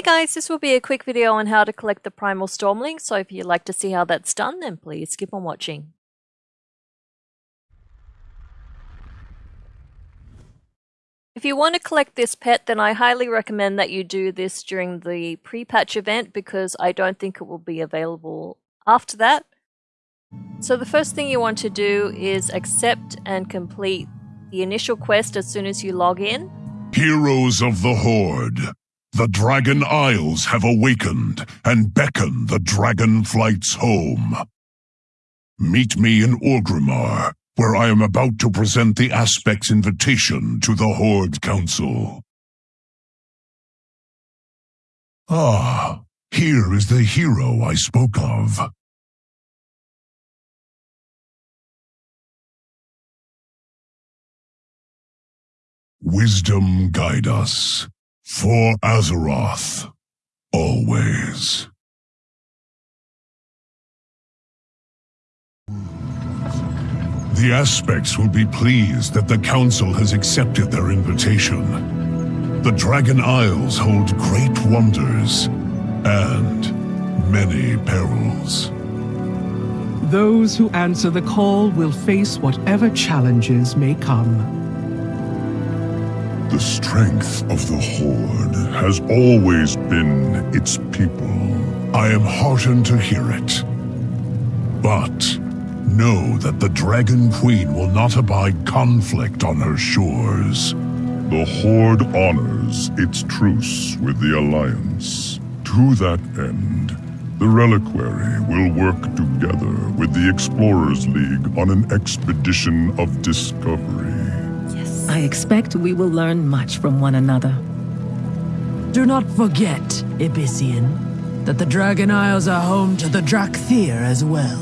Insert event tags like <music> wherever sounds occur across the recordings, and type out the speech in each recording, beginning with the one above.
Hey guys, this will be a quick video on how to collect the Primal Stormling, so if you'd like to see how that's done, then please keep on watching. If you want to collect this pet, then I highly recommend that you do this during the pre-patch event because I don't think it will be available after that. So the first thing you want to do is accept and complete the initial quest as soon as you log in. Heroes of the Horde, the Dragon Isles have awakened and beckon the Dragon Flights home. Meet me in Orgrimmar, where I am about to present the Aspect's invitation to the Horde Council. Ah, here is the hero I spoke of. Wisdom guide us. For Azeroth. Always. The Aspects will be pleased that the Council has accepted their invitation. The Dragon Isles hold great wonders and many perils. Those who answer the call will face whatever challenges may come. The strength of the Horde has always been its people. I am heartened to hear it. But know that the Dragon Queen will not abide conflict on her shores. The Horde honors its truce with the Alliance. To that end, the Reliquary will work together with the Explorers League on an expedition of discovery. I expect we will learn much from one another. Do not forget, Ebyssian, that the Dragon Isles are home to the Dracthyr as well.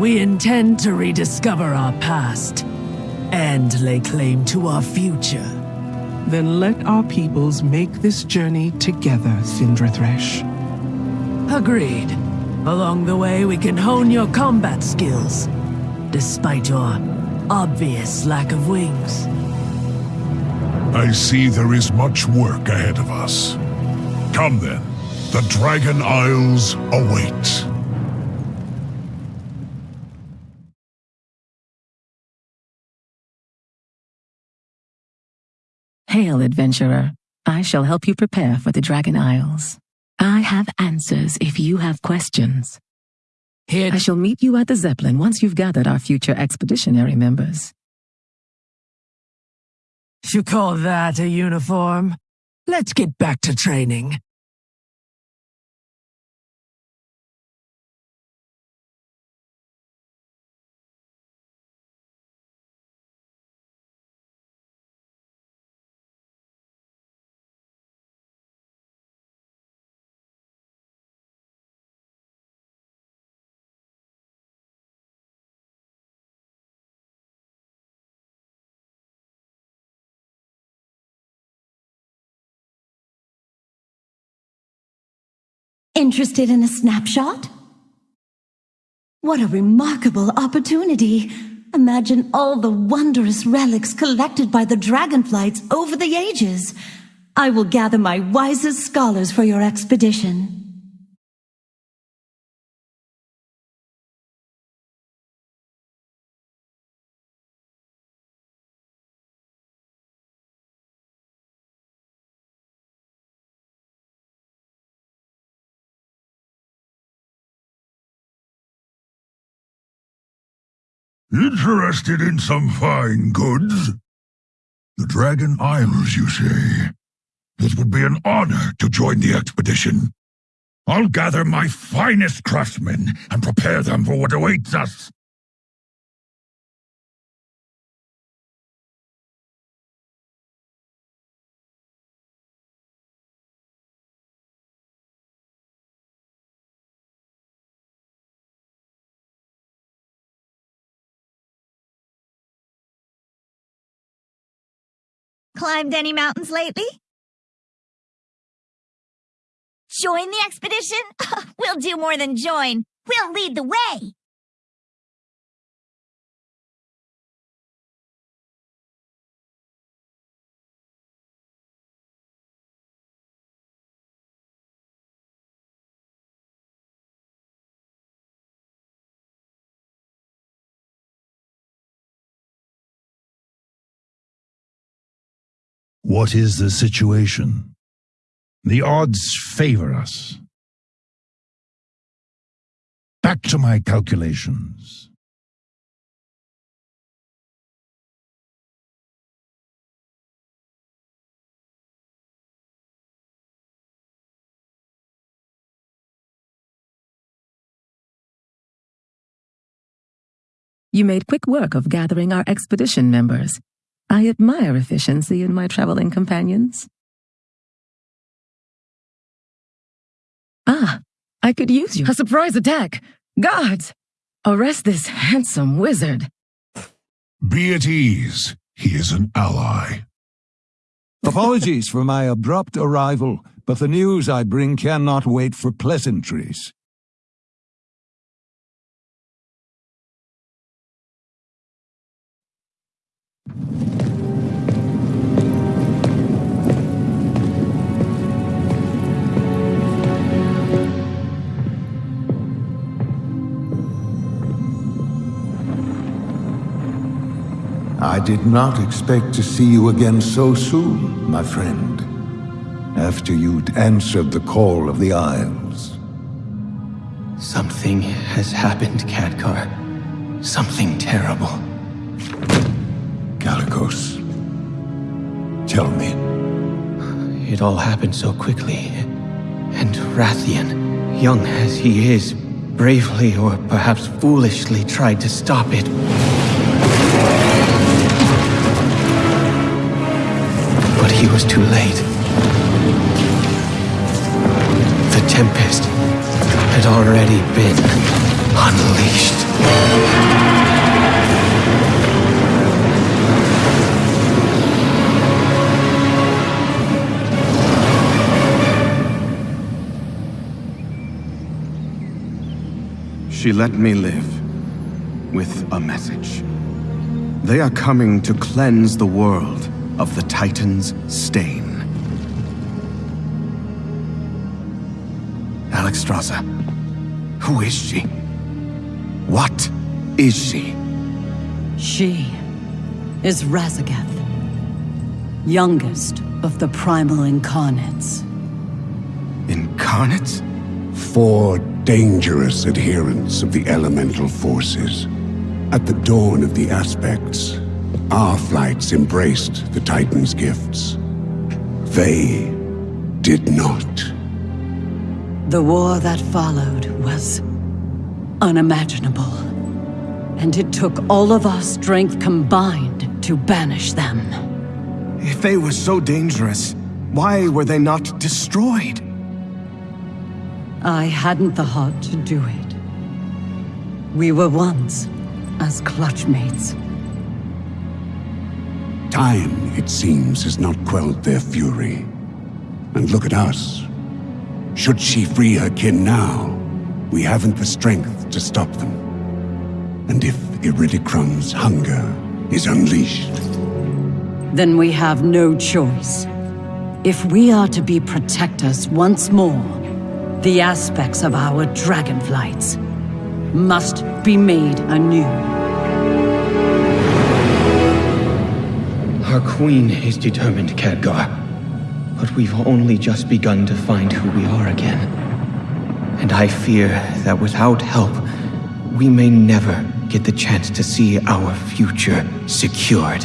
We intend to rediscover our past and lay claim to our future. Then let our peoples make this journey together, Thresh. Agreed. Along the way, we can hone your combat skills, despite your obvious lack of wings. I see there is much work ahead of us. Come then, the Dragon Isles await. Hail, adventurer. I shall help you prepare for the Dragon Isles. I have answers if you have questions. Here I shall meet you at the Zeppelin once you've gathered our future expeditionary members. You call that a uniform? Let's get back to training. Interested in a snapshot? What a remarkable opportunity! Imagine all the wondrous relics collected by the dragonflights over the ages. I will gather my wisest scholars for your expedition. Interested in some fine goods? The Dragon Isles, you say? It would be an honor to join the expedition. I'll gather my finest craftsmen and prepare them for what awaits us. Climbed any mountains lately? Join the expedition? <laughs> we'll do more than join. We'll lead the way. What is the situation? The odds favor us. Back to my calculations. You made quick work of gathering our expedition members. I admire efficiency in my traveling companions. Ah, I could use you. A surprise attack! Guards! Arrest this handsome wizard. Be at ease. He is an ally. Apologies for my abrupt arrival, but the news I bring cannot wait for pleasantries. Did not expect to see you again so soon, my friend. After you'd answered the call of the Isles. Something has happened, Khadgar. Something terrible. Kalecgos, tell me. It all happened so quickly. And Wrathion, young as he is, bravely or perhaps foolishly tried to stop it. He was too late. The Tempest had already been unleashed. She let me live with a message. They are coming to cleanse the world of the Titan's stain. Alex Alexstrasza, who is she? What is she? She is Raszageth, youngest of the primal incarnates. Incarnates? Four dangerous adherents of the elemental forces. At the dawn of the aspects, our flights embraced the Titan's gifts. They did not. The war that followed was unimaginable. And it took all of our strength combined to banish them. If they were so dangerous, why were they not destroyed? I hadn't the heart to do it. We were once as clutchmates. Time, it seems, has not quelled their fury. And look at us. Should she free her kin now, we haven't the strength to stop them. And if Iridikron's hunger is unleashed... Then we have no choice. If we are to be protectors once more, the aspects of our dragonflights must be made anew. Our queen is determined, Khadgar. But we've only just begun to find who we are again. And I fear that without help, we may never get the chance to see our future secured.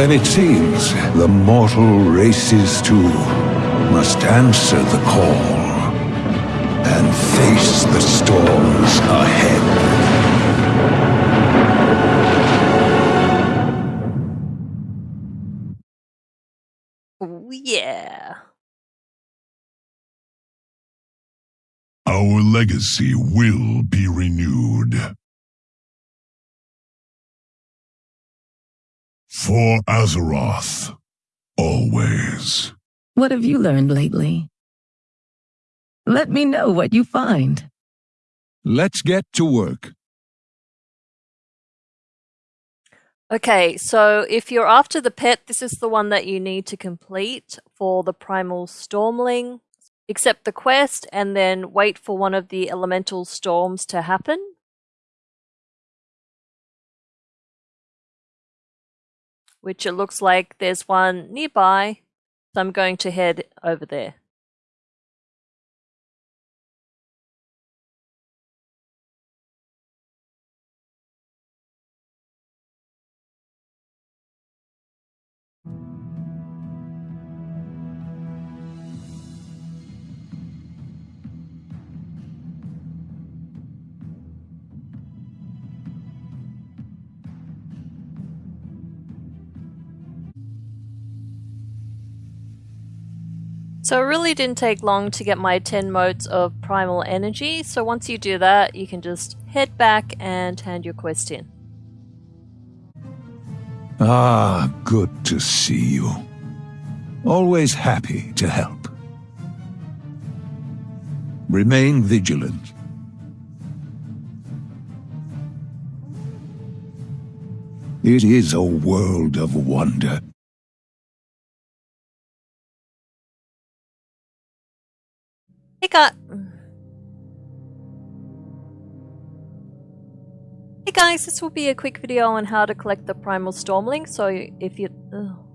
Then it seems the mortal races too must answer the call and face the storms ahead. Oh, yeah. Our legacy will be renewed. For Azeroth, always. What have you learned lately? Let me know what you find. Let's get to work. Okay, so if you're after the pet, this is the one that you need to complete for the Primal Stormling. Accept the quest and then wait for one of the elemental storms to happen. Which it looks like there's one nearby, so I'm going to head over there. So it really didn't take long to get my 10 motes of primal energy, so once you do that, you can just head back and hand your quest in. Ah, good to see you. Always happy to help. Remain vigilant. It is a world of wonder. Hey guys. Hey guys, this will be a quick video on how to collect the Primal Stormling, so if you... Ugh.